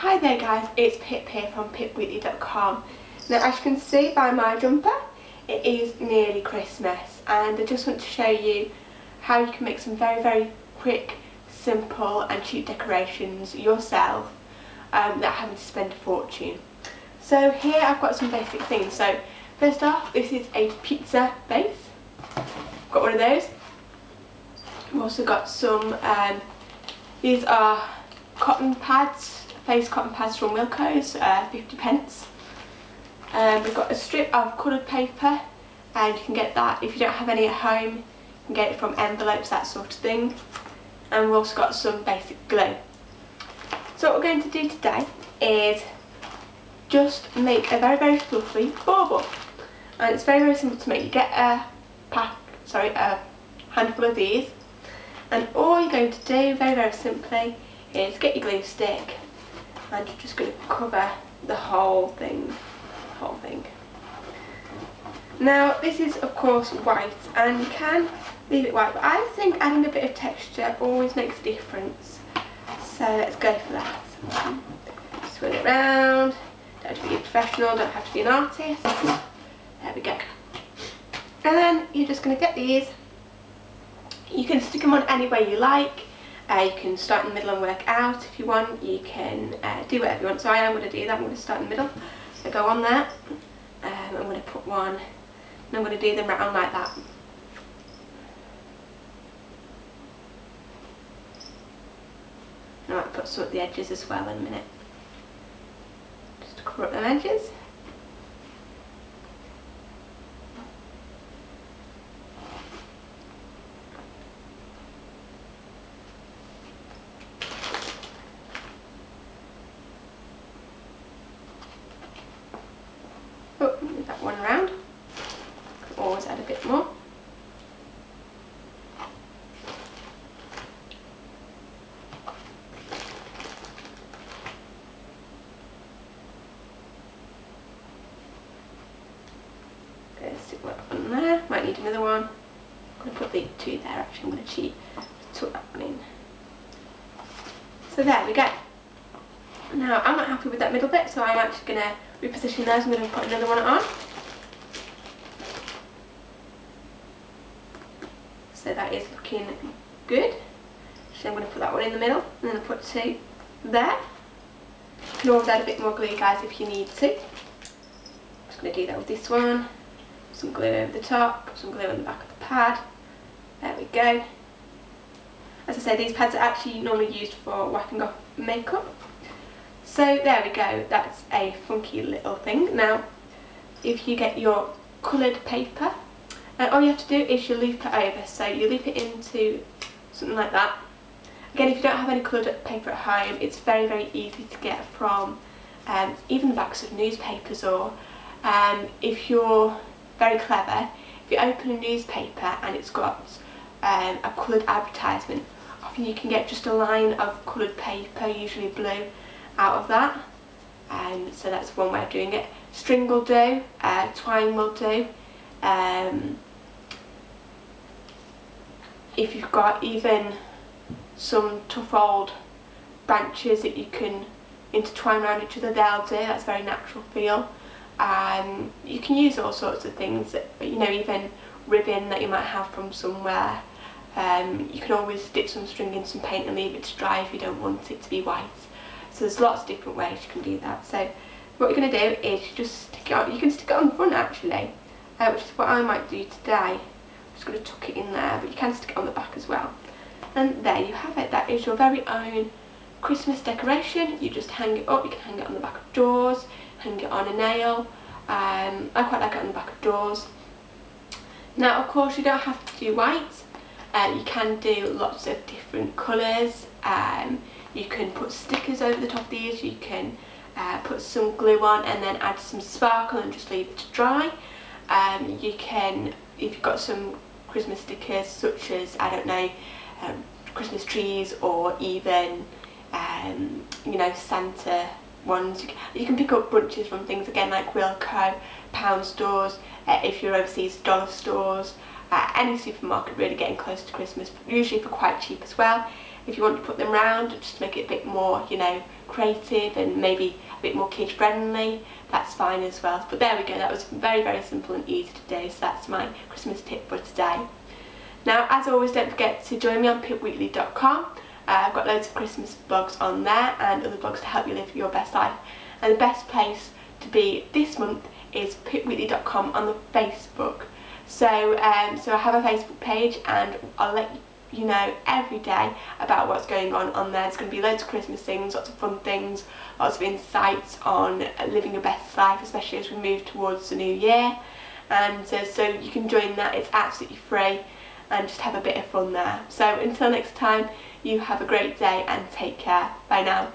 Hi there guys, it's Pip here from pipweekly.com. Now as you can see by my jumper, it is nearly Christmas and I just want to show you how you can make some very very quick, simple and cheap decorations yourself um, without having to spend a fortune. So here I've got some basic things. So first off, this is a pizza base. Got one of those. I've also got some, um, these are cotton pads face cotton pads from Wilko's, uh, 50 pence. Um, we've got a strip of coloured paper and you can get that if you don't have any at home you can get it from envelopes that sort of thing and we've also got some basic glue. So what we're going to do today is just make a very very fluffy bauble and it's very very simple to make. You get a pack, sorry, a handful of these and all you're going to do very very simply is get your glue stick and you're just going to cover the whole thing whole thing. Now this is of course white and you can leave it white but I think adding a bit of texture always makes a difference. So let's go for that. Swirl it round don't have to be a professional don't have to be an artist. There we go. And then you're just going to get these. You can stick them on any way you like uh, you can start in the middle and work out if you want. You can uh, do whatever you want. So I am going to do that. I'm going to start in the middle. So go on there. Um, I'm going to put one and I'm going to do them round like that. I might put some at the edges as well in a minute. Just to cover up the edges. There. Might need another one. I'm going to put the two there actually. I'm going to cheat. Tuck that one in. So there we go. Now I'm not happy with that middle bit so I'm actually going to reposition those. I'm going to put another one on. So that is looking good. So I'm going to put that one in the middle and then I'll put two there. You can always add a bit more glue guys if you need to. I'm just going to do that with this one some glue over the top, some glue on the back of the pad. There we go. As I say, these pads are actually normally used for wiping off makeup. So there we go, that's a funky little thing. Now, if you get your coloured paper, uh, all you have to do is you loop it over. So you loop it into something like that. Again, if you don't have any coloured paper at home, it's very, very easy to get from um, even the backs of newspapers or um, if you're very clever. If you open a newspaper and it's got um, a coloured advertisement, often you can get just a line of coloured paper, usually blue, out of that. Um, so that's one way of doing it. String will do, uh, twine will do. Um, if you've got even some tough old branches that you can intertwine around each other, they'll do. That's very natural feel. Um, you can use all sorts of things, you know, even ribbon that you might have from somewhere. Um, you can always dip some string in some paint and leave it to dry if you don't want it to be white. So there's lots of different ways you can do that. So what you're going to do is just stick it on, you can stick it on the front actually, uh, which is what I might do today. I'm just going to tuck it in there, but you can stick it on the back as well. And there you have it, that is your very own Christmas decoration. You just hang it up, you can hang it on the back of doors, hang it on a nail. Um, I quite like it on the back of doors. Now of course you don't have to do white, uh, you can do lots of different colours. Um, you can put stickers over the top of these, you can uh, put some glue on and then add some sparkle and just leave it to dry. Um, you can, if you've got some Christmas stickers such as, I don't know, um, Christmas trees or even, um, you know, Santa ones. You can pick up bunches from things again like Wilko, pound stores, uh, if you're overseas dollar stores, uh, any supermarket really getting close to Christmas, usually for quite cheap as well. if you want to put them round just make it a bit more you know creative and maybe a bit more kid friendly that's fine as well but there we go that was very very simple and easy today, so that's my Christmas tip for today now as always don't forget to join me on pipweekly.com uh, I've got loads of Christmas blogs on there and other blogs to help you live your best life and the best place to be this month is pipweekly.com on the Facebook so um, so I have a Facebook page and I'll let you know every day about what's going on on there. There's going to be loads of Christmas things, lots of fun things, lots of insights on living your best life, especially as we move towards the new year. And uh, so you can join that, it's absolutely free and just have a bit of fun there. So until next time, you have a great day and take care. Bye now.